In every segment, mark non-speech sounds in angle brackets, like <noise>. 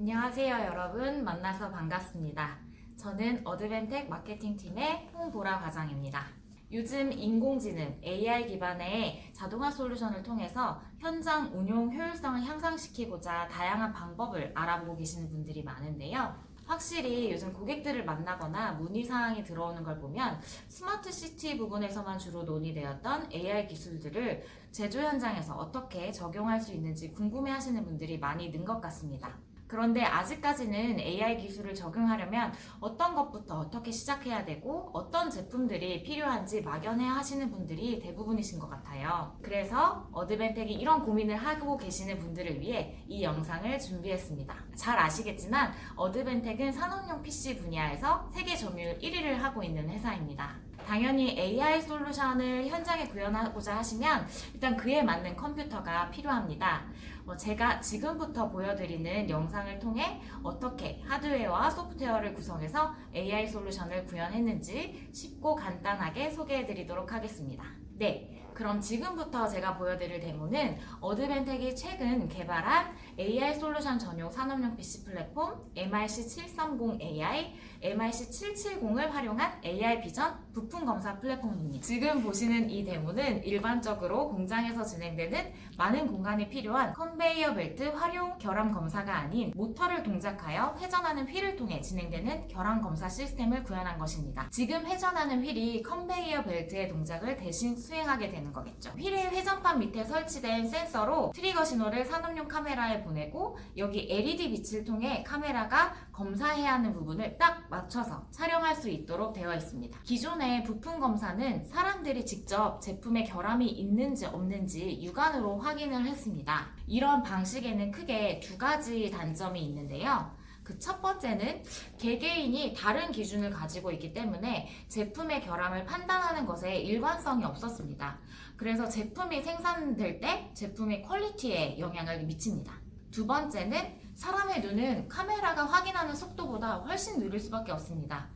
안녕하세요 여러분 만나서 반갑습니다. 저는 Advantech 마케팅팀의 홍보라 과장입니다. 요즘 인공지능 AI 기반의 자동화 솔루션을 통해서 현장 운용 효율성을 향상시키고자 다양한 방법을 알아보고 계시는 분들이 많은데요. 확실히 요즘 고객들을 만나거나 문의사항이 들어오는 걸 보면 smart city 부분에서만 주로 논의되었던 AI 기술들을 제조 현장에서 어떻게 적용할 수 있는지 궁금해 하시는 분들이 많이 는 것 같습니다. 그런데 아직까지는 AI 기술을 적용하려면 어떤 것부터 어떻게 시작해야 되고 어떤 제품들이 필요한지 막연해 하시는 분들이 대부분이신 것 같아요. 그래서 어드벤텍이 이런 고민을 하고 계시는 분들을 위해 이 영상을 준비했습니다. 잘 아시겠지만 어드벤텍은 산업용 PC 분야에서 세계 점유율 1위를 하고 있는 회사입니다. 당연히 AI 솔루션을 현장에 구현하고자 하시면 일단 그에 맞는 컴퓨터가 필요합니다. 어, 제가 지금부터 보여드리는 영상을 통해 어떻게 하드웨어와 소프트웨어를 구성해서 AI 솔루션을 구현했는지 쉽고 간단하게 소개해 드리도록 하겠습니다. 네, 그럼 지금부터 제가 보여드릴 데모는 Advantech이 최근 개발한 AI 솔루션 전용 산업용 PC 플랫폼 MIC730AI, MIC770을 활용한 AI 비전 부품 검사 플랫폼입니다. 지금 보시는 이 데모는 일반적으로 공장에서 진행되는 많은 공간이 필요한 컨베이어 벨트 활용 결함 검사가 아닌 모터를 동작하여 회전하는 휠을 통해 진행되는 결함 검사 시스템을 구현한 것입니다. 지금 회전하는 휠이 컨베이어 벨트의 동작을 대신 수행하게 되는 거겠죠. 휠의 회전판 밑에 설치된 센서로 트리거 신호를 산업용 카메라에 보내고 여기 LED 빛을 통해 카메라가 검사해야 하는 부분을 딱 맞춰서 촬영할 수 있도록 되어 있습니다. 기존 의 부품 검사는 사람들이 직접 제품에 결함이 있는지 없는지 육안으로 확인을 했습니다. 이런 방식에는 크게 두 가지 단점이 있는데요. 그 첫 번째는 개개인이 다른 기준을 가지고 있기 때문에 제품의 결함을 판단하는 것에 일관성이 없었습니다. 그래서 제품이 생산될 때 제품의 퀄리티에 영향을 미칩니다. 두 번째는 사람의 눈은 카메라가 확인하는 속도보다 훨씬 느릴 수밖에 없습니다.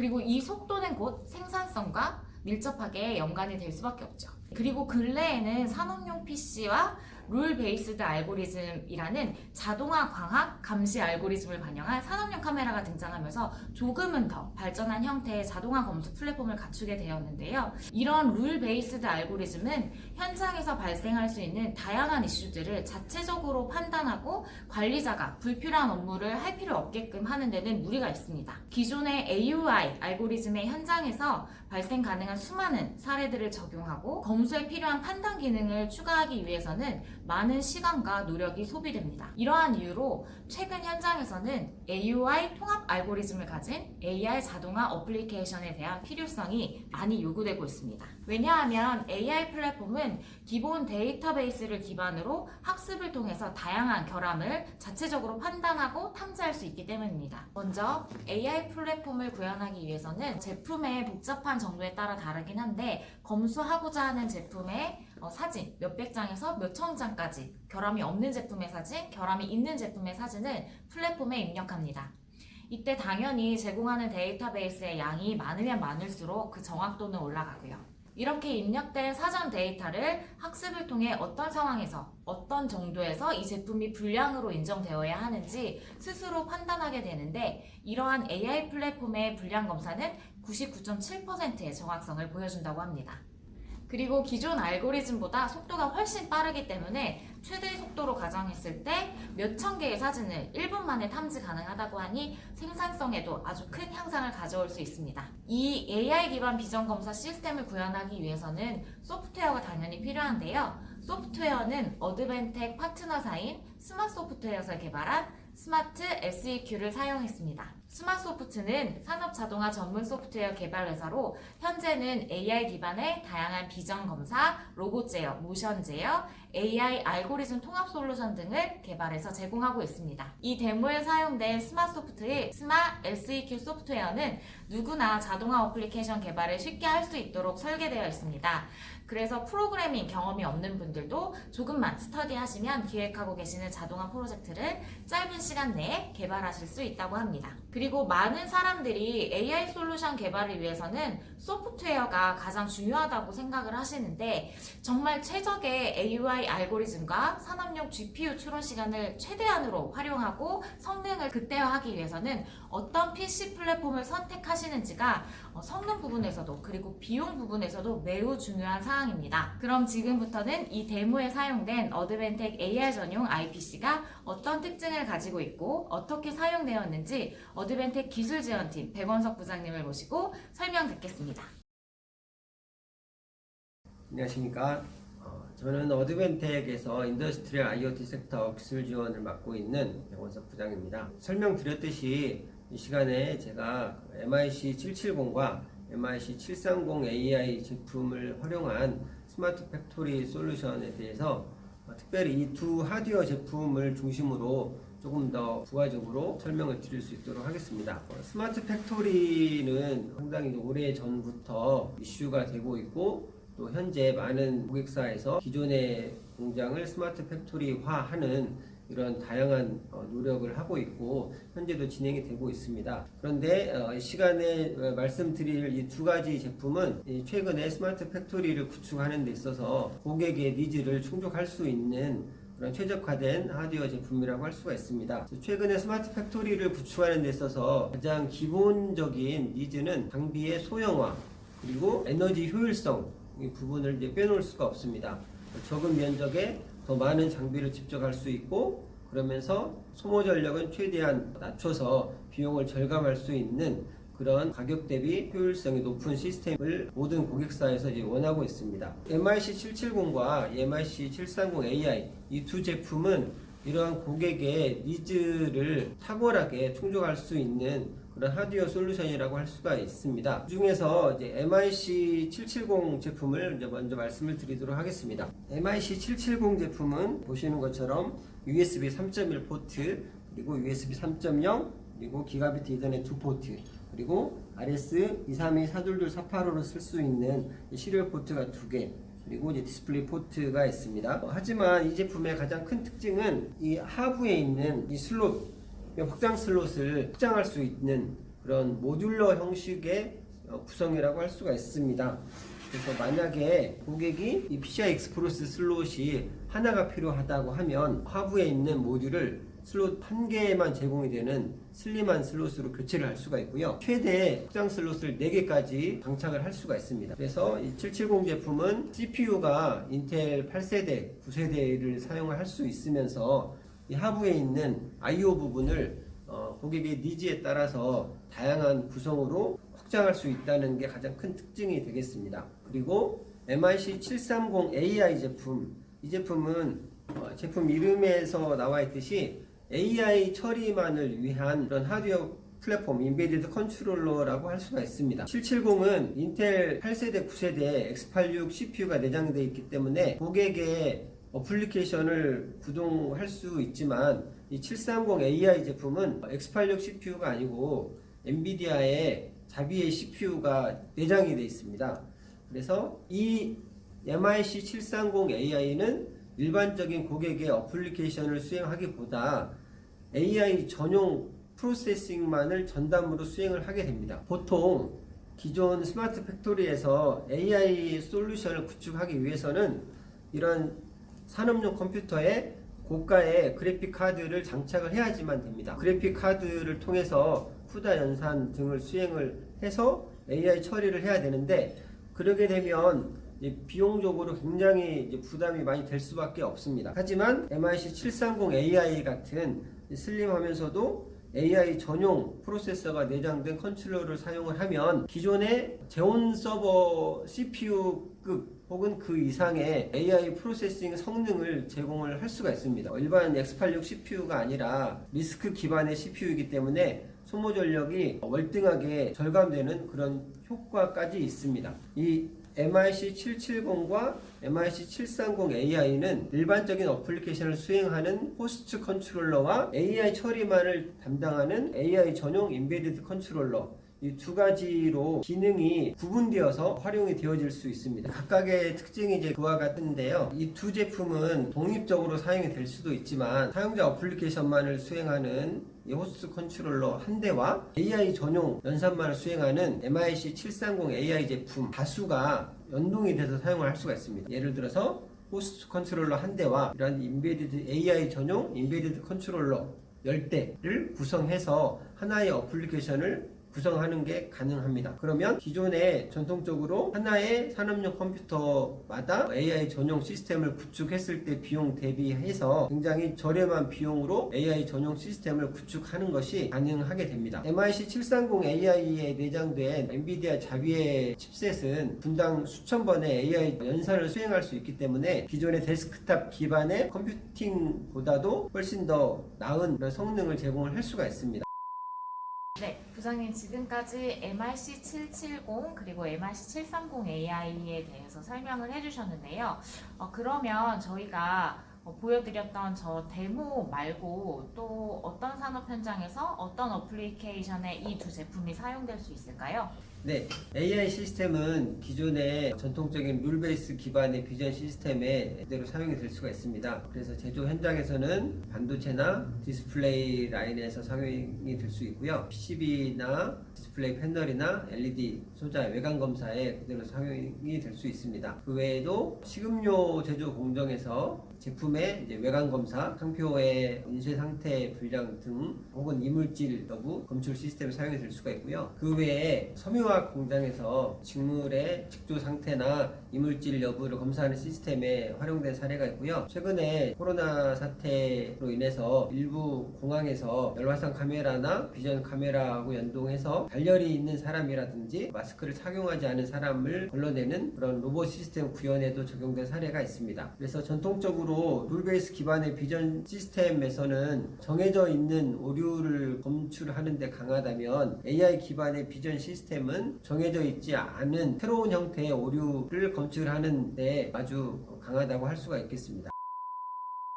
그리고 이 속도는 곧 생산성과 밀접하게 연관이 될 수밖에 없죠. 그리고 근래에는 산업용 PC와 rule-based 알고리즘이라는 자동화 광학 검사 알고리즘을 반영한 산업용 카메라가 등장하면서 조금은 더 발전한 형태의 자동화 검수 플랫폼을 갖추게 되었는데요. 이런 rule-based 알고리즘은 현장에서 발생할 수 있는 다양한 이슈들을 자체적으로 판단하고 관리자가 불필요한 업무를 할 필요 없게끔 하는 데는 무리가 있습니다. 기존의 AOI 알고리즘의 현장에서 발생 가능한 수많은 사례들을 적용하고 검수에 필요한 판단 기능을 추가하기 위해서는 많은 시간과 노력이 소비됩니다. 이러한 이유로 최근 현장에서는 AUI 통합 알고리즘을 가진 AI 자동화 어플리케이션에 대한 필요성이 많이 요구되고 있습니다. 왜냐하면 AI 플랫폼은 기본 데이터베이스를 기반으로 학습을 통해서 다양한 결함을 자체적으로 판단하고 탐지할 수 있기 때문입니다. 먼저 AI 플랫폼을 구현하기 위해서는 제품의 복잡한 정도에 따라 다르긴 한데 검수하고자 하는 제품의 어, 사진 몇백 장에서 몇천 장까지 결함이 없는 제품의 사진, 결함이 있는 제품의 사진을 플랫폼에 입력합니다. 이때 당연히 제공하는 데이터베이스의 양이 많으면 많을수록 그 정확도는 올라가고요. 이렇게 입력된 사전 데이터를 학습을 통해 어떤 상황에서 어떤 정도에서 이 제품이 불량으로 인정되어야 하는지 스스로 판단하게 되는데 이러한 AI 플랫폼의 불량 검사는 99.7%의 정확성을 보여준다고 합니다. 그리고 기존 알고리즘보다 속도가 훨씬 빠르기 때문에 최대 속도로 가정했을 때 몇 천 개의 사진을 1분 만에 탐지 가능하다고 하니 생산성에도 아주 큰 향상을 가져올 수 있습니다. 이 AI 기반 비전 검사 시스템을 구현하기 위해서는 소프트웨어가 당연히 필요한데요. 소프트웨어는 Advantech 파트너사인 스마소프트에서 개발한 스마 SEQ를 사용했습니다. 스마소프트는 산업 자동화 전문 소프트웨어 개발 회사로 현재는 AI 기반의 다양한 비전 검사, 로봇 제어, 모션 제어, AI 알고리즘 통합 솔루션 등을 개발해서 제공하고 있습니다. 이 데모에 사용된 스마소프트의 스마 SEQ 소프트웨어는 누구나 자동화 어플리케이션 개발을 쉽게 할 수 있도록 설계되어 있습니다. 그래서 프로그래밍 경험이 없는 분들도 조금만 스터디 하시면 기획하고 계시는 자동화 프로젝트를 짧은 시간 내에 개발하실 수 있다고 합니다. 그리고 많은 사람들이 AI 솔루션 개발을 위해서는 소프트웨어가 가장 중요하다고 생각을 하시는데 정말 최적의 AI 알고리즘과 산업용 GPU 추론 시간을 최대한으로 활용하고 성능을 극대화하기 위해서는 어떤 PC 플랫폼을 선택하시는지가 어, 성능 부분에서도 그리고 비용 부분에서도 매우 중요한 사항입니다. 그럼 지금부터는 이 데모에 사용된 어드벤텍 AR 전용 IPC가 어떤 특징을 가지고 있고 어떻게 사용되었는지 어드벤텍 기술지원팀 백원석 부장님을 모시고 설명 듣겠습니다. 안녕하십니까. 어, 저는 Advantech에서 industrial IoT sector 기술 지원을 맡고 있는 백원석 부장입니다. 설명드렸듯이 이 시간에 제가 MIC 770과 MIC 730 AI 제품을 활용한 smart factory 솔루션에 대해서 어, 특별히 이 두 하드웨어 제품을 중심으로 조금 더 부가적으로 설명을 드릴 수 있도록 하겠습니다. 어, smart factory는 상당히 오래 전부터 이슈가 되고 있고 또 현재 많은 고객사에서 기존의 공장을 smart factory화하는 이런 다양한 어, 노력을 하고 있고 현재도 진행이 되고 있습니다. 그런데 어, 이 시간에 어, 말씀드릴 이 두 가지 제품은 이 최근에 smart factory를 구축하는 데 있어서 고객의 needs를 충족할 수 있는 그런 최적화된 하드웨어 제품이라고 할 수가 있습니다. 최근에 smart factory를 구축하는 데 있어서 가장 기본적인 needs는 장비의 소형화 그리고 에너지 효율성 이 부분을 이제 빼놓을 수가 없습니다. 적은 면적에 더 많은 장비를 집적할 수 있고 그러면서 소모 전력은 최대한 낮춰서 비용을 절감할 수 있는 그런 가격 대비 효율성이 높은 시스템을 모든 고객사에서 이제 원하고 있습니다. MIC 770과 MIC 730 AI 이 두 제품은 이러한 고객의 needs를 탁월하게 충족할 수 있는 그런 하드웨어 솔루션이라고 할 수가 있습니다. 그 중에서 이제 MIC 770 제품을 먼저 말씀을 드리도록 하겠습니다. MIC 770 제품은 보시는 것처럼 USB 3.1 포트 그리고 USB 3.0 그리고 gigabit Ethernet 2 포트 그리고 RS 232 422 485로 쓸 수 있는 serial 포트가 2개 그리고 이제 디스플레이 포트가 있습니다. 하지만 이 제품의 가장 큰 특징은 이 하부에 있는 이 슬롯, 확장 슬롯을 확장할 수 있는 그런 modular 형식의 어, 구성이라고 할 수가 있습니다. 그래서 만약에 고객이 이 PCI Express 슬롯이 하나가 필요하다고 하면 하부에 있는 모듈을 슬롯 한 개만 제공이 되는 슬림한 슬롯으로 교체를 할 수가 있고요. 최대 확장 슬롯을 4개까지 장착을 할 수가 있습니다. 그래서 이 770 제품은 CPU가 Intel 8세대, 9세대를 사용을 할 수 있으면서 이 하부에 있는 I/O 부분을 어, 고객의 needs에 따라서 다양한 구성으로 확장할 수 있다는 게 가장 큰 특징이 되겠습니다. 그리고 MIC 730 AI 제품 이 제품은 어, 제품 이름에서 나와 있듯이 AI 처리만을 위한 그런 하드웨어 플랫폼 embedded controller라고 할 수가 있습니다. 770은 인텔 8세대, 9세대 X86 CPU가 내장되어 있기 때문에 고객의 어플리케이션을 구동할 수 있지만 이 730 AI 제품은 X86 CPU가 아니고 NVIDIA의 Xavier CPU가 내장이 되어 있습니다. 그래서 이 MIC 730 AI는 일반적인 고객의 어플리케이션을 수행하기보다 AI 전용 processing만을 전담으로 수행을 하게 됩니다. 보통 기존 smart factory에서 AI 솔루션을 구축하기 위해서는 이런 산업용 컴퓨터에 고가의 그래픽 카드를 장착을 해야지만 됩니다. 그래픽 카드를 통해서 CUDA 연산 등을 수행을 해서 AI 처리를 해야 되는데 그러게 되면 비용적으로 굉장히 부담이 많이 될 수밖에 없습니다. 하지만 MIC 730 AI 같은 슬림하면서도 AI 전용 프로세서가 내장된 controller를 사용을 하면 기존의 Xeon 서버 CPU급 혹은 그 이상의 AI processing 성능을 제공을 할 수가 있습니다. 일반 X86 CPU가 아니라 RISC 기반의 CPU이기 때문에 소모 전력이 월등하게 절감되는 그런 효과까지 있습니다. 이 MIC 770과 MIC 730 AI는 일반적인 어플리케이션을 수행하는 host controller와 AI 처리만을 담당하는 AI 전용 embedded controller 이 두 가지로 기능이 구분되어서 활용이 되어질 수 있습니다. 각각의 특징이 이제 그와 같은데요. 이 두 제품은 독립적으로 사용이 될 수도 있지만 사용자 어플리케이션만을 수행하는 이 host controller 한 대와 AI 전용 연산만을 수행하는 MIC 730 AI 제품 다수가 연동이 돼서 사용을 할 수가 있습니다. 예를 들어서 host controller 한 대와 이런 embedded AI 전용 embedded controller 10대를 구성해서 하나의 어플리케이션을 구성하는 게 가능합니다. 그러면 기존에 전통적으로 하나의 산업용 컴퓨터마다 AI 전용 시스템을 구축했을 때 비용 대비해서 굉장히 저렴한 비용으로 AI 전용 시스템을 구축하는 것이 가능하게 됩니다. MIC 730 AI에 내장된 NVIDIA Xavier 칩셋은 분당 수천 번의 AI 연산을 수행할 수 있기 때문에 기존의 데스크탑 기반의 computing보다도 훨씬 더 나은 성능을 제공을 할 수가 있습니다. 네, 부장님 지금까지 MIC 770 그리고 MIC 730 AI에 대해서 설명을 해주셨는데요. 어, 그러면 저희가 어, 보여드렸던 저 데모 말고 또 어떤 산업 현장에서 어떤 어플리케이션에 이 두 제품이 사용될 수 있을까요? 네, AI 시스템은 기존의 전통적인 rule base 기반의 비전 시스템에 그대로 사용이 될 수가 있습니다. 그래서 제조 현장에서는 반도체나 디스플레이 라인에서 사용이 될 수 있고요. PCB나 디스플레이 패널이나 LED 소자 외관 검사에 그대로 사용이 될 수 있습니다. 그 외에도 식음료 제조 공정에서 제품의 외관 검사, 상표의 인쇄 상태 불량 등 혹은 이물질 여부 검출 시스템을 사용이 될 수가 있고요. 그 외에 섬유 화학 공장에서 직물의 직조 상태나 이물질 여부를 검사하는 시스템에 활용된 사례가 있고요. 최근에 코로나 사태로 인해서 일부 공항에서 열화상 카메라나 비전 카메라하고 연동해서 발열이 있는 사람이라든지 마스크를 착용하지 않은 사람을 걸러내는 그런 로봇 시스템 구현에도 적용된 사례가 있습니다. 그래서 전통적으로 룰베이스 기반의 비전 시스템에서는 정해져 있는 오류를 검출하는 데 강하다면 AI 기반의 비전 시스템은 정해져 있지 않은 새로운 형태의 오류를 검출하는 데 아주 강하다고 할 수가 있겠습니다.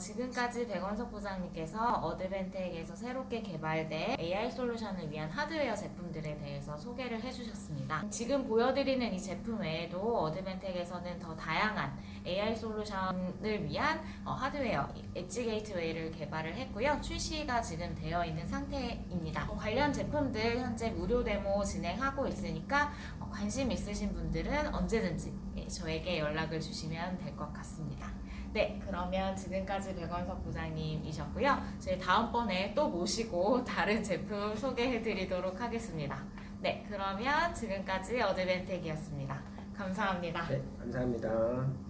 지금까지 백원석 부장님께서 Advantech에서 새롭게 개발된 AI 솔루션을 위한 하드웨어 제품들에 대해서 소개를 해주셨습니다. 지금 보여드리는 이 제품 외에도 Advantech에서는 더 다양한 AI 솔루션을 위한 어, 하드웨어 엣지 게이트웨이를 개발을 했고요. 출시가 지금 되어 있는 상태입니다. 어, 관련 제품들 현재 무료 데모 진행하고 있으니까 어, 관심 있으신 분들은 언제든지 예, 저에게 연락을 주시면 될 것 같습니다. 네, 그러면 지금까지 백원석 부장님이셨고요. 저희 다음번에 또 모시고 <laughs> 다른 제품 소개해 드리도록 하겠습니다. 네, 그러면 지금까지 어드벤텍이었습니다. 감사합니다. 네, 감사합니다.